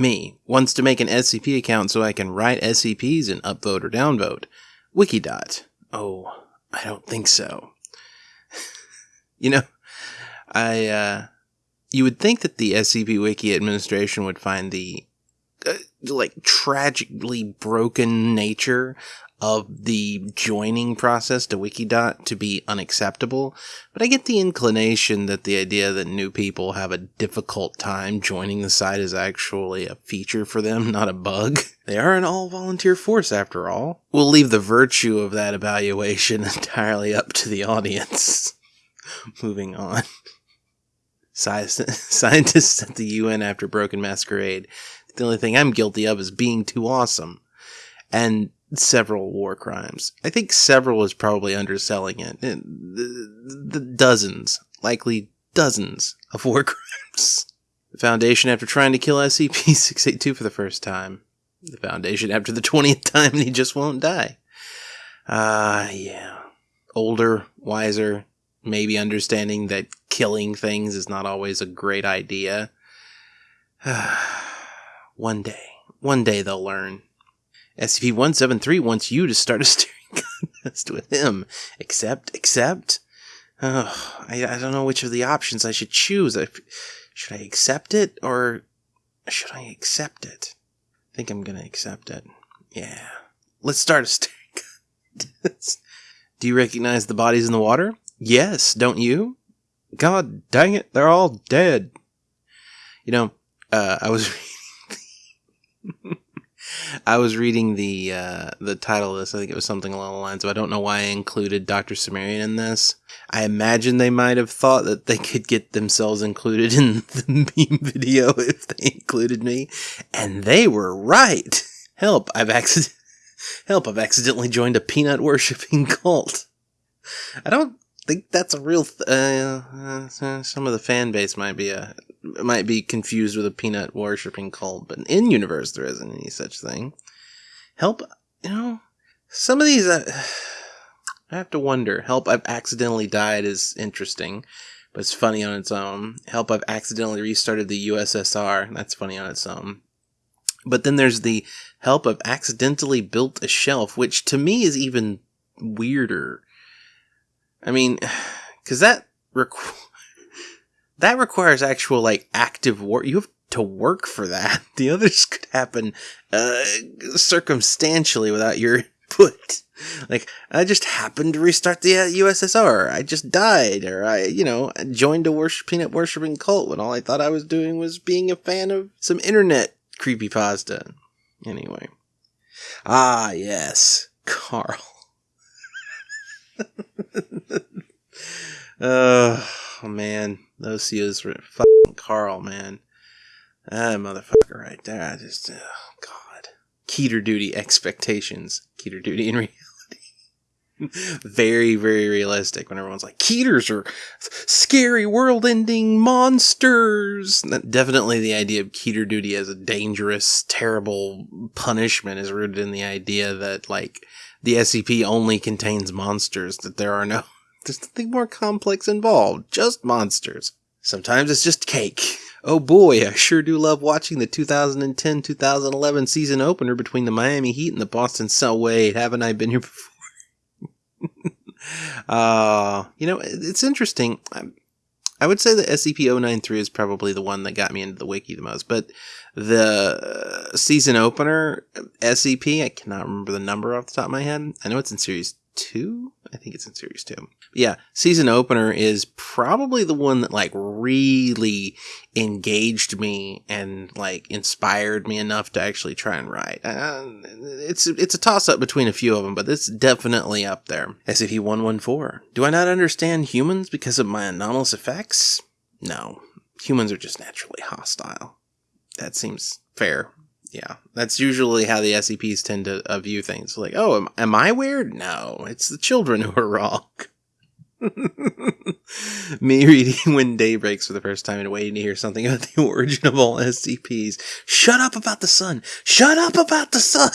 Me wants to make an SCP account so I can write SCPs and upvote or downvote. Wikidot. Oh, I don't think so. you know, I, uh, you would think that the SCP Wiki administration would find the, uh, like, tragically broken nature of the joining process to Wikidot to be unacceptable, but I get the inclination that the idea that new people have a difficult time joining the site is actually a feature for them, not a bug. They are an all volunteer force after all. We'll leave the virtue of that evaluation entirely up to the audience. Moving on. Scientists at the UN after Broken Masquerade. The only thing I'm guilty of is being too awesome. And several war crimes. I think several is probably underselling it. The, dozens, likely dozens of war crimes. The Foundation after trying to kill SCP 682 for the first time. The Foundation after the 20th time he just won't die. Ah, uh, yeah. Older, wiser, maybe understanding that killing things is not always a great idea. one day, one day they'll learn. SCP-173 wants you to start a steering contest with him. Accept, accept. Oh, I, I don't know which of the options I should choose. I, should I accept it or should I accept it? I think I'm gonna accept it. Yeah. Let's start a steering contest. Do you recognize the bodies in the water? Yes, don't you? God dang it, they're all dead. You know, uh, I was I was reading the uh, the title of this. I think it was something along the lines of I don't know why I included Dr. Cimmerian in this. I imagine they might have thought that they could get themselves included in the meme video if they included me, and they were right. Help! I've accident help! I've accidentally joined a peanut worshipping cult. I don't think that's a real. Th- uh, uh, some of the fan base might be a might be confused with a peanut worshipping cult, but in universe there isn't any such thing. Help, you know, some of these uh, I have to wonder. Help, I've accidentally died is interesting, but it's funny on its own. Help, I've accidentally restarted the USSR. That's funny on its own. But then there's the help, I've accidentally built a shelf, which to me is even weirder. I mean, because that requ- that requires actual like active work. You have to work for that. The others could happen uh, circumstantially without your input. Like I just happened to restart the uh, USSR. I just died, or I, you know, joined a worship peanut worshipping cult when all I thought I was doing was being a fan of some internet creepy pasta. Anyway, ah yes, Carl. oh man, those CEOs were fucking Carl, man. That motherfucker right there. I just, oh god. Keter duty expectations. Keter duty in reality. very, very realistic when everyone's like, Keters are scary world ending monsters. Definitely the idea of Keter duty as a dangerous, terrible punishment is rooted in the idea that, like, the SCP only contains monsters, that there are no, there's nothing more complex involved, just monsters. Sometimes it's just cake. Oh boy, I sure do love watching the 2010 2011 season opener between the Miami Heat and the Boston Celtics. Haven't I been here before? uh, you know, it's interesting. I would say the SCP-093 is probably the one that got me into the wiki the most, but the season opener SCP, I cannot remember the number off the top of my head. I know it's in series two. I think it's in series two. Yeah, season opener is probably the one that like really engaged me and like inspired me enough to actually try and write. Uh, it's it's a toss up between a few of them, but it's definitely up there. SCP one one four. Do I not understand humans because of my anomalous effects? No, humans are just naturally hostile. That seems fair yeah, that's usually how the SCPs tend to uh, view things. Like, oh, am, am I weird? No, it's the children who are wrong. Me reading When Day Breaks for the first time and waiting to hear something about the origin of all SCPs. Shut up about the sun! Shut up about the sun!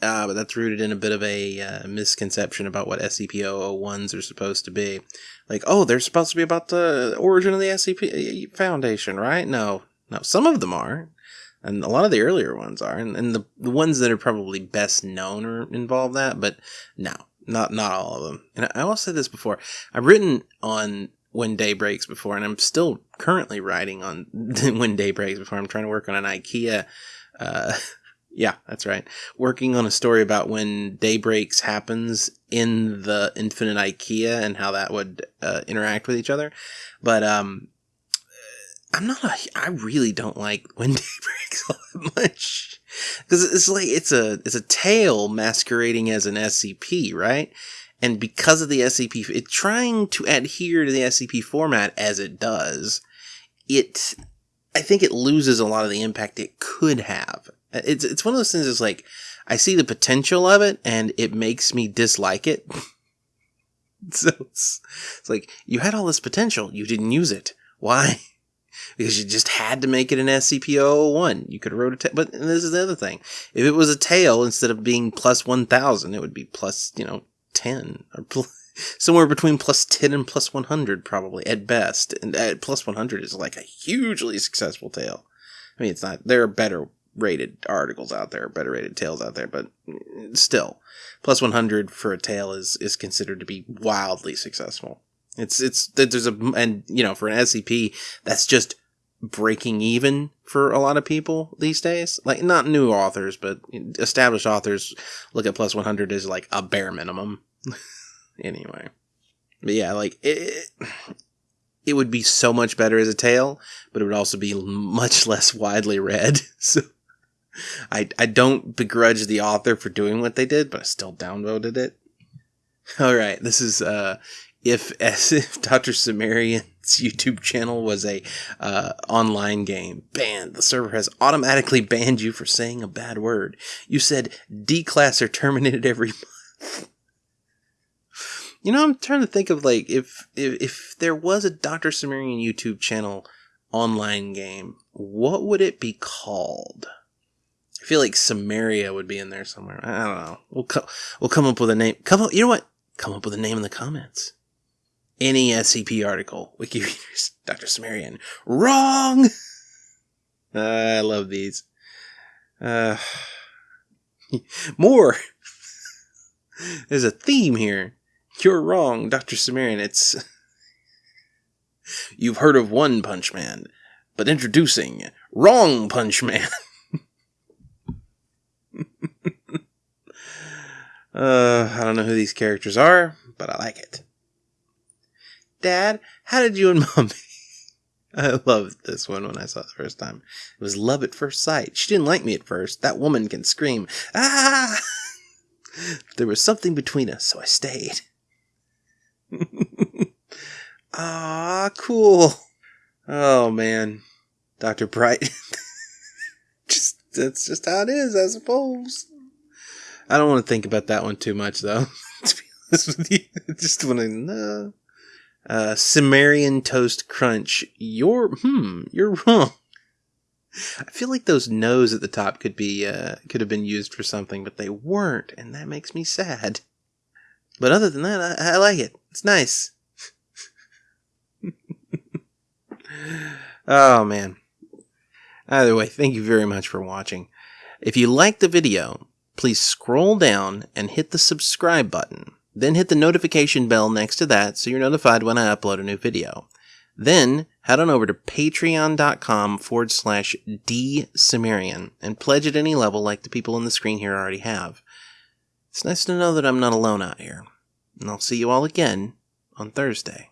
Uh, but that's rooted in a bit of a uh, misconception about what SCP-001s are supposed to be. Like, oh, they're supposed to be about the origin of the SCP uh, Foundation, right? No, no, some of them are. And a lot of the earlier ones are, and, and the the ones that are probably best known are involve that, but no, not not all of them. And I, I will say this before: I've written on when day breaks before, and I'm still currently writing on when day breaks before. I'm trying to work on an IKEA. Uh, yeah, that's right. Working on a story about when day breaks happens in the Infinite IKEA and how that would uh, interact with each other. But um, I'm not a. I really don't like when day breaks all that much because it's like it's a it's a tale masquerading as an SCP, right? And because of the SCP, it trying to adhere to the SCP format as it does, it I think it loses a lot of the impact it could have. Uh, it's it's one of those things. It's like I see the potential of it, and it makes me dislike it. so it's, it's like you had all this potential, you didn't use it. Why? Because you just had to make it an SCP-001. You could have wrote a ta- but this is the other thing. If it was a tale instead of being plus 1000, it would be plus, you know, 10 or somewhere between plus 10 and plus 100 probably at best. And at plus 100 is like a hugely successful tale. I mean, it's not there are better rated articles out there, better rated tales out there, but mm, still plus 100 for a tale is is considered to be wildly successful. It's it's there's a and you know for an SCP that's just breaking even for a lot of people these days. Like not new authors, but established authors look at plus 100 as like a bare minimum. anyway. But yeah, like it it would be so much better as a tale, but it would also be much less widely read. So I I don't begrudge the author for doing what they did, but I still downvoted it. All right, this is uh if as if Dr. Cimmerian's YouTube channel was a uh, online game. Banned. The server has automatically banned you for saying a bad word. You said D class are terminated every month. You know, I'm trying to think of like if if, if there was a Dr. Sumerian YouTube channel online game, what would it be called? I feel like Samaria would be in there somewhere. I don't know. We'll co- we'll come up with a name. Come up. You know what? Come up with a name in the comments any SCP article. Wiki readers, Dr. Cimmerian. Wrong! Uh, I love these. Uh, more! There's a theme here. You're wrong, Dr. Cimmerian. It's. You've heard of One Punch Man, but introducing Wrong Punch Man. uh, I don't know who these characters are, but I like it. Dad, how did you and Mommy? I loved this one when I saw it the first time. It was love at first sight. She didn't like me at first. That woman can scream. Ah! there was something between us, so I stayed. ah, cool. Oh man, Doctor Bright. just that's just how it is, I suppose. I don't want to think about that one too much, though. to be honest with you, I just want to know. Uh, Cimmerian Toast Crunch. You're, hmm, you're wrong. I feel like those no's at the top could be, uh, could have been used for something, but they weren't, and that makes me sad. But other than that, I, I like it. It's nice. oh, man. Either way, thank you very much for watching. If you liked the video, please scroll down and hit the subscribe button. Then hit the notification bell next to that so you're notified when I upload a new video. Then head on over to patreon.com forward slash dcimmerian and pledge at any level like the people on the screen here already have. It's nice to know that I'm not alone out here. And I'll see you all again on Thursday.